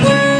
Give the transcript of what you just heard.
oh